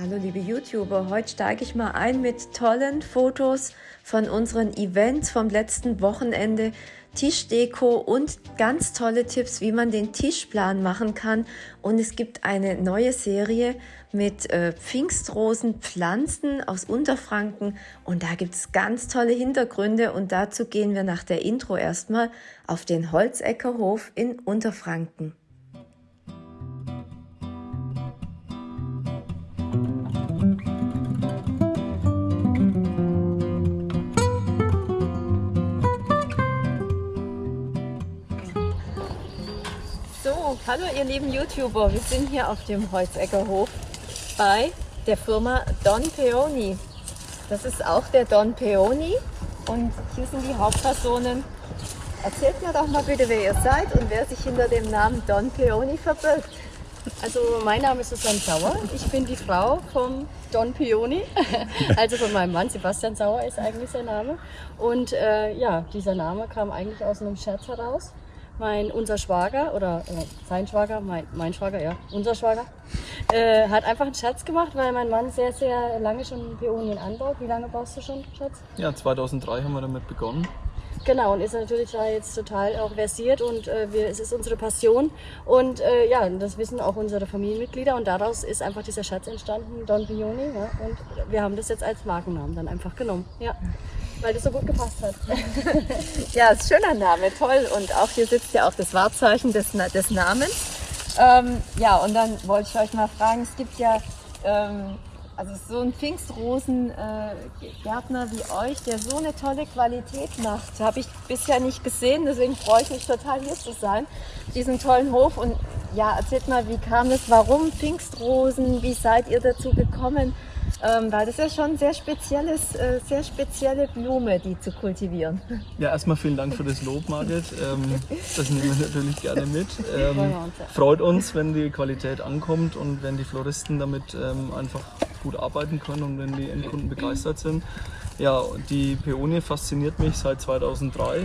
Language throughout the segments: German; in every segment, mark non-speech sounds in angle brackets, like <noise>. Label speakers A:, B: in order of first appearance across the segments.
A: Hallo liebe YouTuber, heute steige ich mal ein mit tollen Fotos von unseren Events vom letzten Wochenende, Tischdeko und ganz tolle Tipps, wie man den Tischplan machen kann. Und es gibt eine neue Serie mit äh, Pfingstrosenpflanzen aus Unterfranken und da gibt es ganz tolle Hintergründe und dazu gehen wir nach der Intro erstmal auf den Holzeckerhof in Unterfranken. Hallo ihr lieben YouTuber, wir sind hier auf dem Holzeckerhof bei der Firma Don Peony. Das ist auch der Don Peony und hier sind die Hauptpersonen. Erzählt mir doch mal bitte, wer ihr seid und wer sich hinter dem Namen Don Peony verbirgt.
B: Also mein Name ist Susanne Sauer. Ich bin die Frau vom Don Peony, <laughs> also von meinem Mann. Sebastian Sauer ist eigentlich sein Name. Und äh, ja, dieser Name kam eigentlich aus einem Scherz heraus mein, unser Schwager oder äh, sein Schwager, mein, mein Schwager, ja, unser Schwager, äh, hat einfach einen Scherz gemacht, weil mein Mann sehr, sehr lange schon Peonien anbaut. Wie lange baust du schon, Schatz?
C: Ja, 2003 haben wir damit begonnen.
B: Genau, und ist natürlich da jetzt total auch versiert und äh, wir, es ist unsere Passion. Und äh, ja, das wissen auch unsere Familienmitglieder und daraus ist einfach dieser Schatz entstanden, Don Pioni. Ja, und wir haben das jetzt als Markennamen dann einfach genommen. Ja weil das so gut gepasst hat. <laughs>
A: ja, ist ein schöner Name, toll. Und auch hier sitzt ja auch das Wahrzeichen des, des Namens. Ähm, ja, und dann wollte ich euch mal fragen, es gibt ja ähm, also so ein Pfingstrosen-Gärtner äh, wie euch, der so eine tolle Qualität macht, habe ich bisher nicht gesehen. Deswegen freue ich mich total hier zu sein, diesen tollen Hof. Und ja, erzählt mal, wie kam es, warum Pfingstrosen, wie seid ihr dazu gekommen? Ähm, weil das ist ja schon sehr spezielles, äh, sehr spezielle Blume, die zu kultivieren. <laughs>
C: Ja, erstmal vielen Dank für das Lob, Margit. Ähm, das nehmen wir natürlich gerne mit. Ähm, freut uns, wenn die Qualität ankommt und wenn die Floristen damit ähm, einfach gut arbeiten können und wenn die Endkunden begeistert sind. Ja, die Peonie fasziniert mich seit 2003.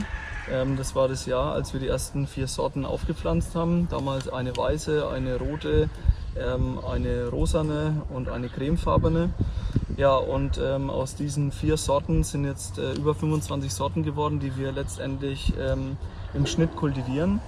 C: Ähm, das war das Jahr, als wir die ersten vier Sorten aufgepflanzt haben. Damals eine weiße, eine rote, eine rosane und eine cremefarbene. Ja, und ähm, aus diesen vier Sorten sind jetzt äh, über 25 Sorten geworden, die wir letztendlich ähm, im Schnitt kultivieren.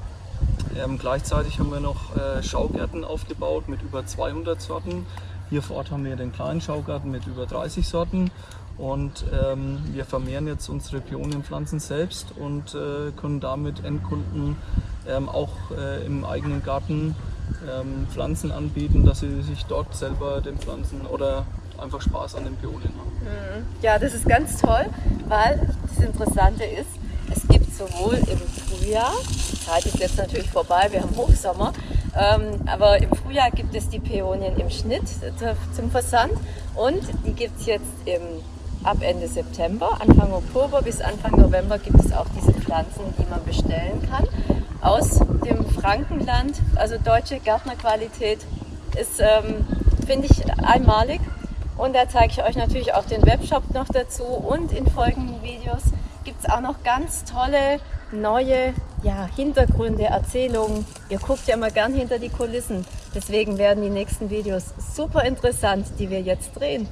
C: Ähm, gleichzeitig haben wir noch äh, Schaugärten aufgebaut mit über 200 Sorten. Hier vor Ort haben wir den kleinen Schaugarten mit über 30 Sorten und ähm, wir vermehren jetzt unsere Pionienpflanzen selbst und äh, können damit Endkunden ähm, auch äh, im eigenen Garten ähm, Pflanzen anbieten, dass sie sich dort selber den Pflanzen oder einfach Spaß an den Pionien haben.
A: Mhm. Ja, das ist ganz toll, weil das Interessante ist, es gibt sowohl im Frühjahr, die Zeit ist jetzt natürlich vorbei, wir haben Hochsommer, ähm, aber im Frühjahr gibt es die Peonien im Schnitt zum Versand und die gibt es jetzt im, ab Ende September, Anfang Oktober bis Anfang November gibt es auch diese Pflanzen, die man bestellen kann aus dem Frankenland, also deutsche Gärtnerqualität, ist, ähm, finde ich, einmalig. Und da zeige ich euch natürlich auch den Webshop noch dazu und in folgenden Videos gibt es auch noch ganz tolle neue ja, Hintergründe, Erzählungen. Ihr guckt ja immer gern hinter die Kulissen. Deswegen werden die nächsten Videos super interessant, die wir jetzt drehen.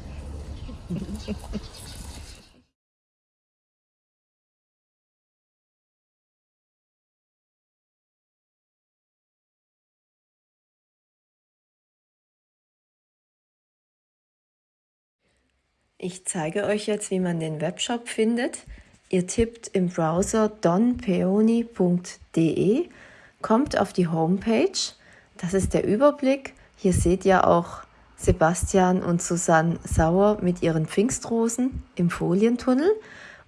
A: <laughs> Ich zeige euch jetzt, wie man den Webshop findet. Ihr tippt im Browser donpeony.de, kommt auf die Homepage. Das ist der Überblick. Hier seht ihr auch Sebastian und Susanne Sauer mit ihren Pfingstrosen im Folientunnel.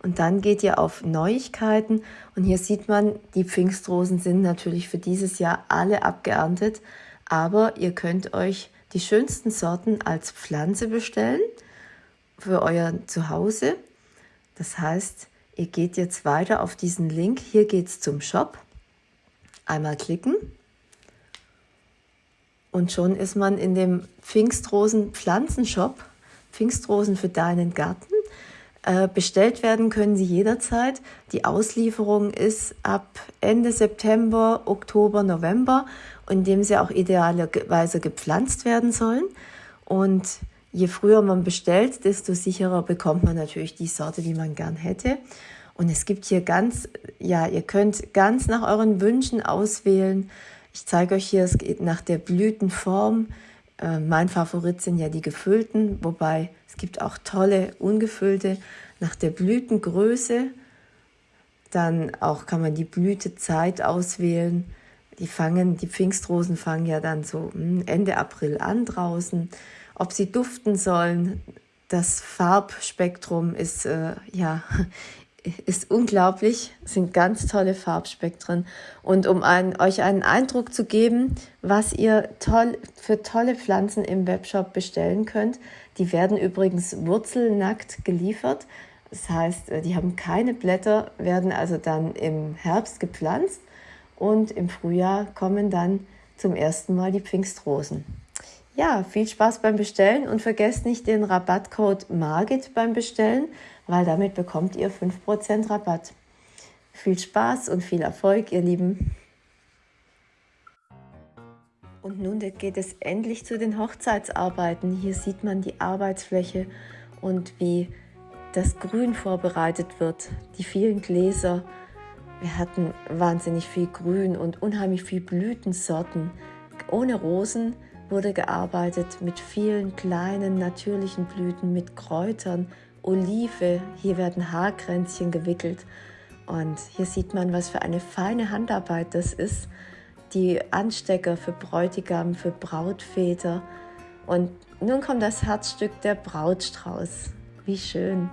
A: Und dann geht ihr auf Neuigkeiten und hier sieht man, die Pfingstrosen sind natürlich für dieses Jahr alle abgeerntet, aber ihr könnt euch die schönsten Sorten als Pflanze bestellen für euer Zuhause. Das heißt, ihr geht jetzt weiter auf diesen Link. Hier geht es zum Shop. Einmal klicken. Und schon ist man in dem Pfingstrosen Pflanzenshop. Pfingstrosen für deinen Garten. Äh, bestellt werden können sie jederzeit. Die Auslieferung ist ab Ende September, Oktober, November, in dem sie auch idealerweise gepflanzt werden sollen. Und je früher man bestellt, desto sicherer bekommt man natürlich die Sorte, die man gern hätte. Und es gibt hier ganz, ja, ihr könnt ganz nach euren Wünschen auswählen. Ich zeige euch hier, es geht nach der Blütenform. Äh, mein Favorit sind ja die gefüllten, wobei es gibt auch tolle ungefüllte nach der Blütengröße. Dann auch kann man die Blütezeit auswählen. Die fangen, die Pfingstrosen fangen ja dann so hm, Ende April an draußen. Ob sie duften sollen, das Farbspektrum ist äh, ja <laughs> ist unglaublich, sind ganz tolle Farbspektren. Und um ein, euch einen Eindruck zu geben, was ihr toll, für tolle Pflanzen im Webshop bestellen könnt, die werden übrigens wurzelnackt geliefert. Das heißt, äh, die haben keine Blätter, werden also dann im Herbst gepflanzt und im Frühjahr kommen dann zum ersten Mal die Pfingstrosen. Ja, viel Spaß beim Bestellen und vergesst nicht den Rabattcode MARGIT beim Bestellen, weil damit bekommt ihr 5% Rabatt. Viel Spaß und viel Erfolg, ihr Lieben. Und nun geht es endlich zu den Hochzeitsarbeiten. Hier sieht man die Arbeitsfläche und wie das Grün vorbereitet wird, die vielen Gläser. Wir hatten wahnsinnig viel Grün und unheimlich viel Blütensorten. Ohne Rosen wurde gearbeitet mit vielen kleinen natürlichen Blüten, mit Kräutern, Olive. Hier werden Haarkränzchen gewickelt. Und hier sieht man, was für eine feine Handarbeit das ist. Die Anstecker für Bräutigam, für Brautväter. Und nun kommt das Herzstück der Brautstrauß. Wie schön.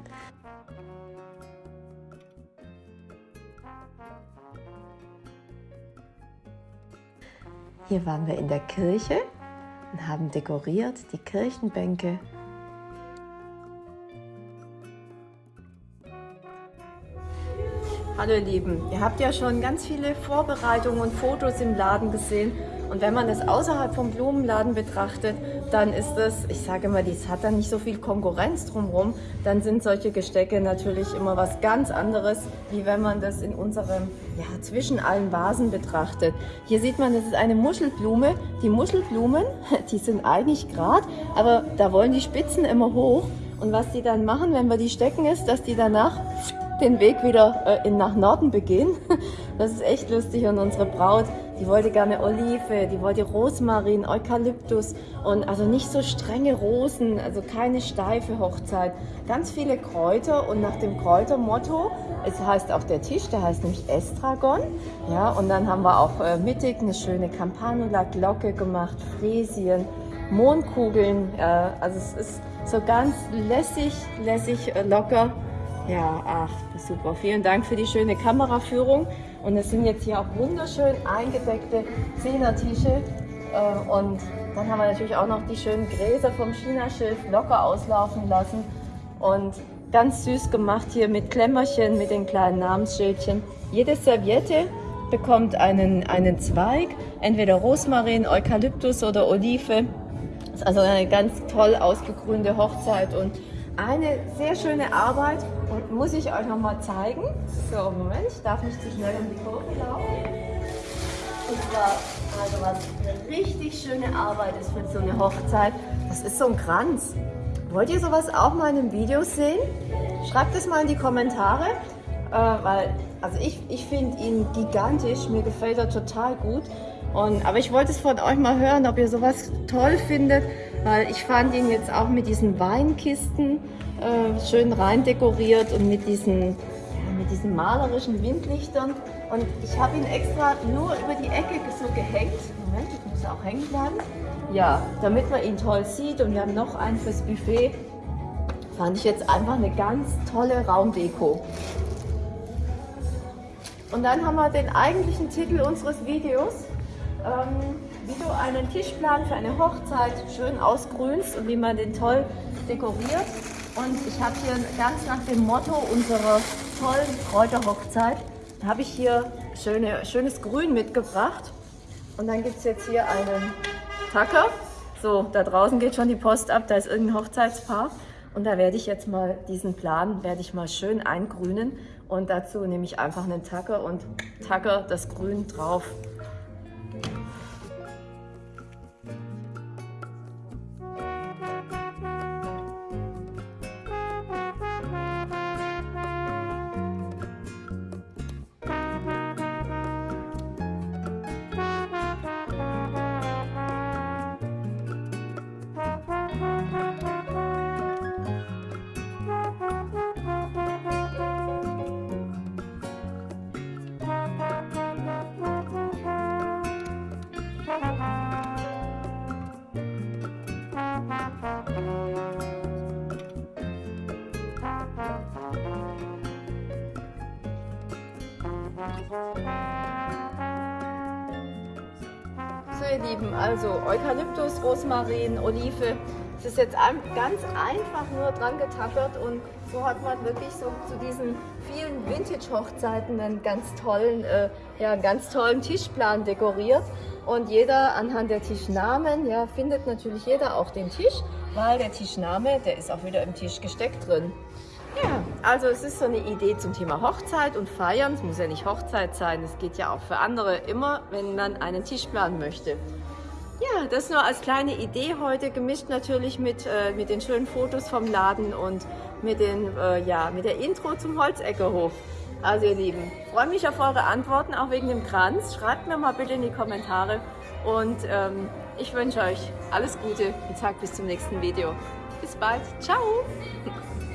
A: Hier waren wir in der Kirche und haben dekoriert die Kirchenbänke. Hallo ihr Lieben, ihr habt ja schon ganz viele Vorbereitungen und Fotos im Laden gesehen und wenn man das außerhalb vom Blumenladen betrachtet, dann ist es, ich sage immer, dies hat dann nicht so viel Konkurrenz drumherum, dann sind solche Gestecke natürlich immer was ganz anderes, wie wenn man das in unserem, ja, zwischen allen Vasen betrachtet. Hier sieht man, das ist eine Muschelblume. Die Muschelblumen, <laughs> die sind eigentlich gerade, aber da wollen die Spitzen immer hoch und was die dann machen, wenn wir die stecken, ist, dass die danach den Weg wieder äh, in, nach Norden begehen. <laughs> Das ist echt lustig und unsere Braut, die wollte gerne Olive, die wollte Rosmarin, Eukalyptus und also nicht so strenge Rosen, also keine steife Hochzeit. Ganz viele Kräuter und nach dem Kräutermotto, es heißt auch der Tisch, der heißt nämlich Estragon. Ja, und dann haben wir auch äh, mittig eine schöne Campanula-Glocke gemacht, Fräsien, Mondkugeln. Äh, also es ist so ganz lässig, lässig, äh, locker. Ja, ach, super. Vielen Dank für die schöne Kameraführung. Und es sind jetzt hier auch wunderschön eingedeckte Zehner-Tische. Äh, und dann haben wir natürlich auch noch die schönen Gräser vom Chinaschilf locker auslaufen lassen. Und ganz süß gemacht hier mit Klemmerchen, mit den kleinen Namensschildchen. Jede Serviette bekommt einen, einen Zweig, entweder Rosmarin, Eukalyptus oder Olive. Das ist also eine ganz toll ausgegrünte Hochzeit und eine sehr schöne Arbeit und muss ich euch noch mal zeigen. So, Moment, ich darf nicht zu schnell um die Kurve laufen. Und zwar, also was eine richtig schöne Arbeit ist für so eine Hochzeit, das ist so ein Kranz. Wollt ihr sowas auch mal in den Videos sehen? Schreibt es mal in die Kommentare, äh, weil also ich, ich finde ihn gigantisch, mir gefällt er total gut. Und, aber ich wollte es von euch mal hören, ob ihr sowas toll findet, weil ich fand ihn jetzt auch mit diesen Weinkisten äh, schön rein dekoriert und mit diesen, mit diesen malerischen Windlichtern. Und ich habe ihn extra nur über die Ecke so gehängt. Moment, ich muss auch hängen bleiben. Ja, damit man ihn toll sieht. Und wir haben noch einen fürs Buffet. Fand ich jetzt einfach eine ganz tolle Raumdeko. Und dann haben wir den eigentlichen Titel unseres Videos ähm, wie du einen Tischplan für eine Hochzeit schön ausgrünst und wie man den toll dekoriert. Und ich habe hier ganz nach dem Motto unserer tollen Kräuterhochzeit, habe ich hier schöne, schönes Grün mitgebracht. Und dann gibt es jetzt hier einen Tacker. So, da draußen geht schon die Post ab, da ist irgendein Hochzeitspaar. Und da werde ich jetzt mal diesen Plan, werde ich mal schön eingrünen. Und dazu nehme ich einfach einen Tacker und Tacker das Grün drauf. Ihr Lieben, also Eukalyptus, Rosmarin, Olive. Es ist jetzt ganz einfach nur dran getackert und so hat man wirklich so zu diesen vielen Vintage-Hochzeiten einen ganz tollen, äh, ja, ganz tollen Tischplan dekoriert. Und jeder anhand der Tischnamen, ja, findet natürlich jeder auch den Tisch, weil der Tischname, der ist auch wieder im Tisch gesteckt drin. Ja, also es ist so eine Idee zum Thema Hochzeit und Feiern. Es muss ja nicht Hochzeit sein, es geht ja auch für andere immer, wenn man einen Tisch planen möchte. Ja, das nur als kleine Idee heute, gemischt natürlich mit, äh, mit den schönen Fotos vom Laden und mit, den, äh, ja, mit der Intro zum Holzeckerhof. Also ihr Lieben, freue mich auf eure Antworten, auch wegen dem Kranz. Schreibt mir mal bitte in die Kommentare und ähm, ich wünsche euch alles Gute und sage bis zum nächsten Video. Bis bald, ciao! <laughs>